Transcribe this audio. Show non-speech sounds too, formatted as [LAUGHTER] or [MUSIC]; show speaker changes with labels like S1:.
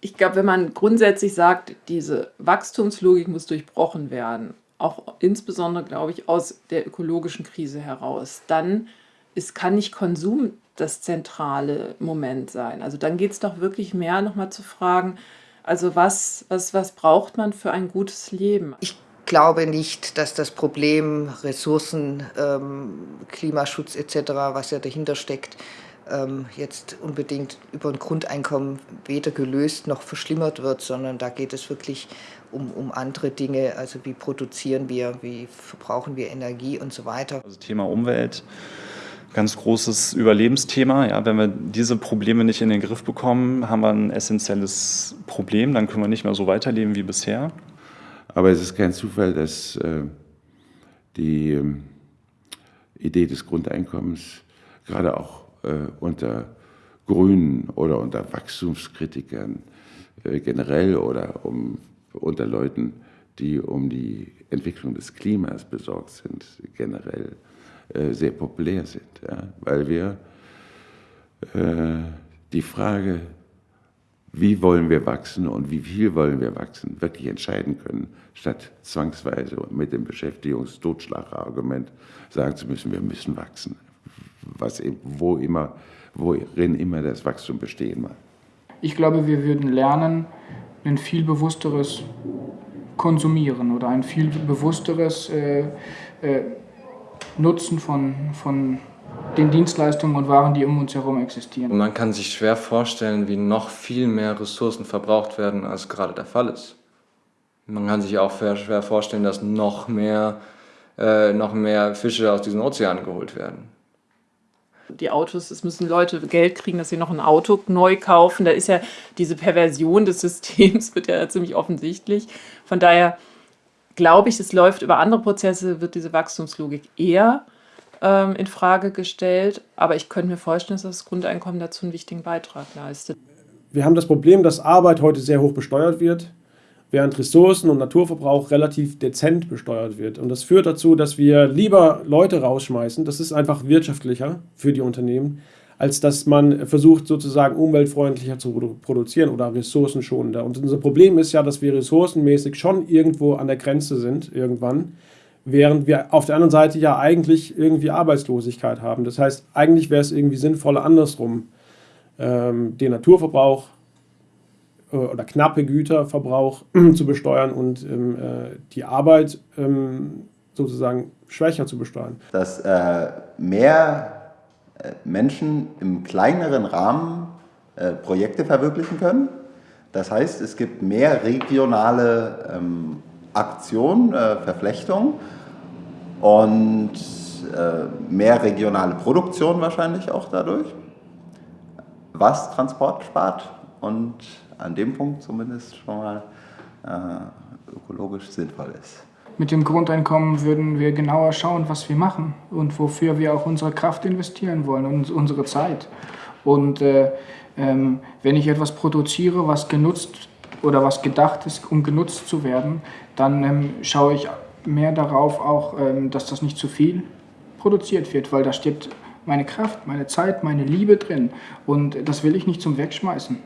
S1: Ich glaube, wenn man grundsätzlich sagt, diese Wachstumslogik muss durchbrochen werden, auch insbesondere, glaube ich, aus der ökologischen Krise heraus, dann ist, kann nicht Konsum das zentrale Moment sein. Also dann geht es doch wirklich mehr nochmal zu fragen, also was, was, was braucht man für ein gutes Leben?
S2: Ich glaube nicht, dass das Problem Ressourcen, ähm, Klimaschutz etc., was ja dahinter steckt, ähm, jetzt unbedingt über ein Grundeinkommen weder gelöst noch verschlimmert wird, sondern da geht es wirklich um, um andere Dinge, also wie produzieren wir, wie verbrauchen wir Energie und so weiter.
S3: Also Thema Umwelt, ganz großes Überlebensthema. Ja, wenn wir diese Probleme nicht in den Griff bekommen, haben wir ein essentielles Problem, dann können wir nicht mehr so weiterleben wie bisher.
S4: Aber es ist kein Zufall, dass äh, die äh, Idee des Grundeinkommens gerade auch unter Grünen oder unter Wachstumskritikern äh, generell oder um, unter Leuten, die um die Entwicklung des Klimas besorgt sind, generell äh, sehr populär sind. Ja? Weil wir äh, die Frage, wie wollen wir wachsen und wie viel wollen wir wachsen, wirklich entscheiden können, statt zwangsweise mit dem Beschäftigungstotschlagargument sagen zu müssen, wir müssen wachsen was, wo immer, worin immer das Wachstum bestehen mag.
S5: Ich glaube, wir würden lernen, ein viel bewussteres Konsumieren oder ein viel bewussteres äh, äh, Nutzen von, von den Dienstleistungen und Waren, die um uns herum existieren.
S6: Man kann sich schwer vorstellen, wie noch viel mehr Ressourcen verbraucht werden, als gerade der Fall ist. Man kann sich auch schwer vorstellen, dass noch mehr, äh, noch mehr Fische aus diesen Ozeanen geholt werden
S1: die Autos, es müssen Leute Geld kriegen, dass sie noch ein Auto neu kaufen. Da ist ja diese Perversion des [LAUGHS] Systems, wird ja ziemlich offensichtlich. Von daher glaube ich, es läuft über andere Prozesse, wird diese Wachstumslogik eher ähm, in Frage gestellt. Aber ich könnte mir vorstellen, dass das Grundeinkommen dazu einen wichtigen Beitrag leistet.
S7: Wir haben das Problem, dass Arbeit heute sehr hoch besteuert wird während Ressourcen- und Naturverbrauch relativ dezent besteuert wird. Und das führt dazu, dass wir lieber Leute rausschmeißen, das ist einfach wirtschaftlicher für die Unternehmen, als dass man versucht, sozusagen umweltfreundlicher zu produzieren oder ressourcenschonender. Und unser Problem ist ja, dass wir ressourcenmäßig schon irgendwo an der Grenze sind, irgendwann, während wir auf der anderen Seite ja eigentlich irgendwie Arbeitslosigkeit haben. Das heißt, eigentlich wäre es irgendwie sinnvoller andersrum, ähm, den Naturverbrauch äh, oder knappe Güterverbrauch [CLEARS THROAT] zu besteuern und ähm, äh, die Arbeit ähm, sozusagen schwächer zu besteuern.
S8: Dass äh, mehr äh, Menschen im kleineren Rahmen äh, Projekte verwirklichen können. Das heißt, es gibt mehr regionale ähm, Aktionen, äh, Verflechtungen und mehr regionale Produktion wahrscheinlich auch dadurch, was Transport spart und an dem Punkt zumindest schon mal äh, ökologisch sinnvoll ist.
S5: Mit dem Grundeinkommen würden wir genauer schauen, was wir machen und wofür wir auch unsere Kraft investieren wollen und unsere Zeit. Und äh, ähm, wenn ich etwas produziere, was genutzt oder was gedacht ist, um genutzt zu werden, dann ähm, schaue ich mehr darauf auch, ähm, dass das nicht zu viel produziert wird, weil da steht meine Kraft, meine Zeit, meine Liebe drin und das will ich nicht zum Wegschmeißen.